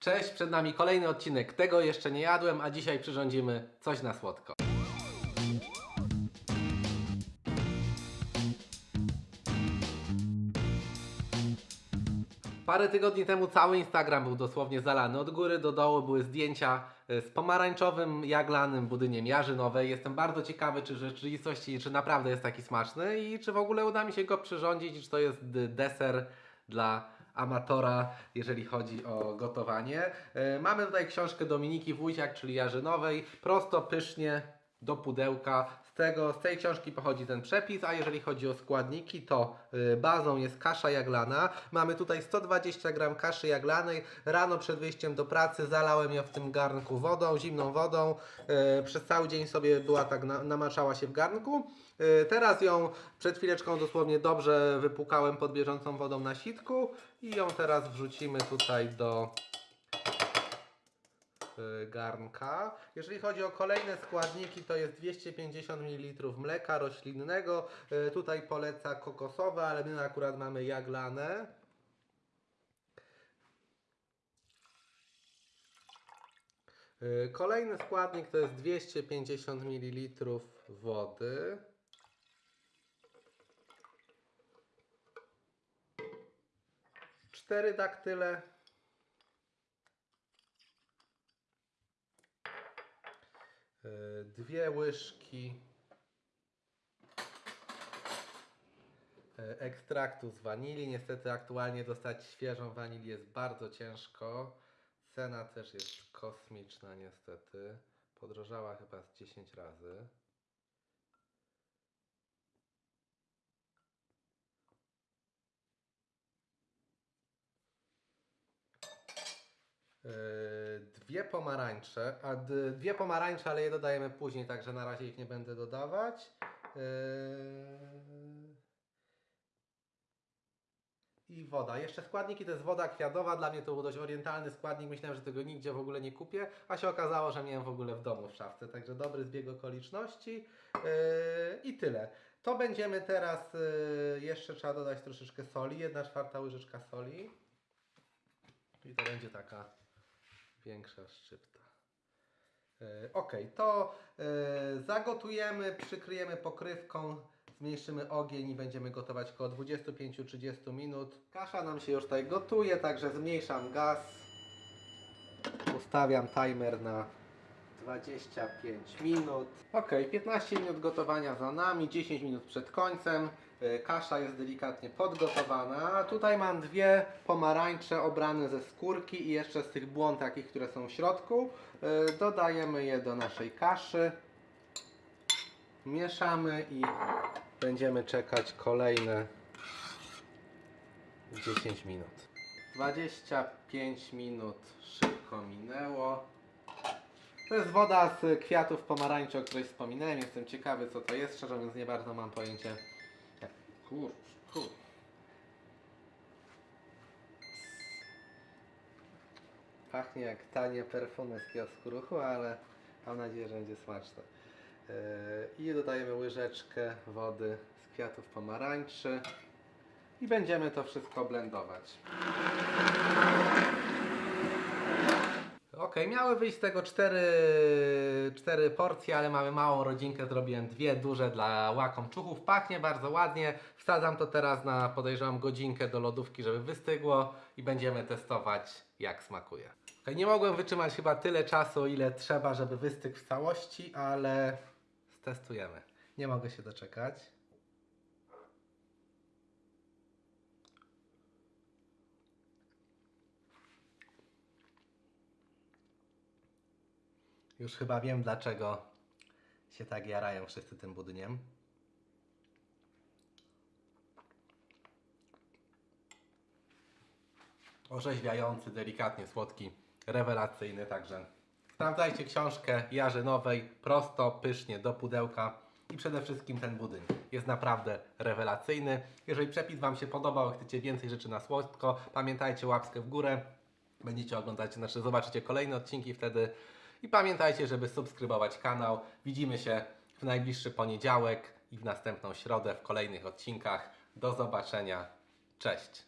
Cześć, przed nami kolejny odcinek. Tego jeszcze nie jadłem, a dzisiaj przyrządzimy coś na słodko. Parę tygodni temu cały Instagram był dosłownie zalany. Od góry do dołu były zdjęcia e, z pomarańczowym, jaglanym budyniem jarzynowej. Jestem bardzo ciekawy, czy w rzeczywistości, czy naprawdę jest taki smaczny i czy w ogóle uda mi się go przyrządzić czy to jest d- deser dla amatora, jeżeli chodzi o gotowanie. E, Mamy tutaj książkę Dominiki Wójciak, czyli jarzynowej. Prosto, pysznie, do pudełka. Tego, z tej książki pochodzi ten przepis, a jeżeli chodzi o składniki, to y, bazą jest kasza jaglana. Mamy tutaj 120 gram kaszy jaglanej. Rano przed wyjściem do pracy zalałem ją w tym garnku wodą, zimną wodą. Y, Przez cały dzień sobie była tak, na, namaczała się w garnku. Y, Teraz ją przed chwileczką dosłownie dobrze wypłukałem pod bieżącą wodą na sitku i ją teraz wrzucimy tutaj do garnka. Jeżeli chodzi o kolejne składniki, to jest 250 ml mleka roślinnego. Y, Tutaj poleca kokosowe, ale my akurat mamy jaglane. Y, Kolejny składnik to jest 250 ml wody. Cztery daktyle. Dwie łyżki y, ekstraktu z wanilii. Niestety aktualnie dostać świeżą wanilię jest bardzo ciężko. Cena też jest kosmiczna niestety. Podrożała chyba z 10 razy. Dwie pomarańcze, a dwie pomarańcze, ale je dodajemy później, także na razie ich nie będę dodawać. Yy, I woda. Jeszcze składniki to jest woda kwiatowa. Dla mnie to był dość orientalny składnik. Myślałem, że tego nigdzie w ogóle nie kupię, a się okazało, że miałem w ogóle w domu w szafce. Także dobry zbieg okoliczności. Yy, I tyle. To będziemy teraz, yy, jeszcze trzeba dodać troszeczkę soli. Jedna czwarta łyżeczka soli. I to będzie taka większa szczypta. E, Ok, to e, zagotujemy, przykryjemy pokrywką, zmniejszymy ogień i będziemy gotować około 25-30 minut. Kasza nam się już tutaj gotuje, także zmniejszam gaz. Ustawiam timer na 25 minut. Ok, 15 minut gotowania za nami, 10 minut przed końcem. E, Kasza jest delikatnie podgotowana. Tutaj mam dwie pomarańcze obrane ze skórki i jeszcze z tych błon takich, które są w środku. E, Dodajemy je do naszej kaszy. Mieszamy i będziemy czekać kolejne 10 minut. 25 minut szybko minęło. To jest woda z kwiatów pomarańczy, o której wspominałem. Jestem ciekawy, co to jest. Szczerze mówiąc, nie bardzo mam pojęcie. Kur, kur. Pachnie jak tanie perfumy z kiosku ruchu, ale mam nadzieję, że będzie smaczne. Yy, I dodajemy łyżeczkę wody z kwiatów pomarańczy. I będziemy to wszystko blendować. Ok, miały wyjść z tego cztery, cztery porcje, ale mamy małą rodzinkę, zrobiłem dwie duże dla łakomczuchów. Pachnie bardzo ładnie. Wsadzam to teraz na podejrzewam godzinkę do lodówki, żeby wystygło i będziemy testować jak smakuje. Ok, nie mogłem wytrzymać chyba tyle czasu, ile trzeba, żeby wystygł w całości, ale stestujemy. Nie mogę się doczekać. Już chyba wiem, dlaczego się tak jarają wszyscy tym budyniem. Orzeźwiający, delikatnie słodki, rewelacyjny, także sprawdzajcie książkę Jarzynowej, prosto, pysznie, do pudełka i przede wszystkim ten budyń jest naprawdę rewelacyjny. Jeżeli przepis Wam się podobał, chcecie więcej rzeczy na słodko, pamiętajcie łapkę w górę, będziecie oglądać, znaczy zobaczycie kolejne odcinki wtedy i pamiętajcie, żeby subskrybować kanał. Widzimy się w najbliższy poniedziałek i w następną środę w kolejnych odcinkach. Do zobaczenia. Cześć!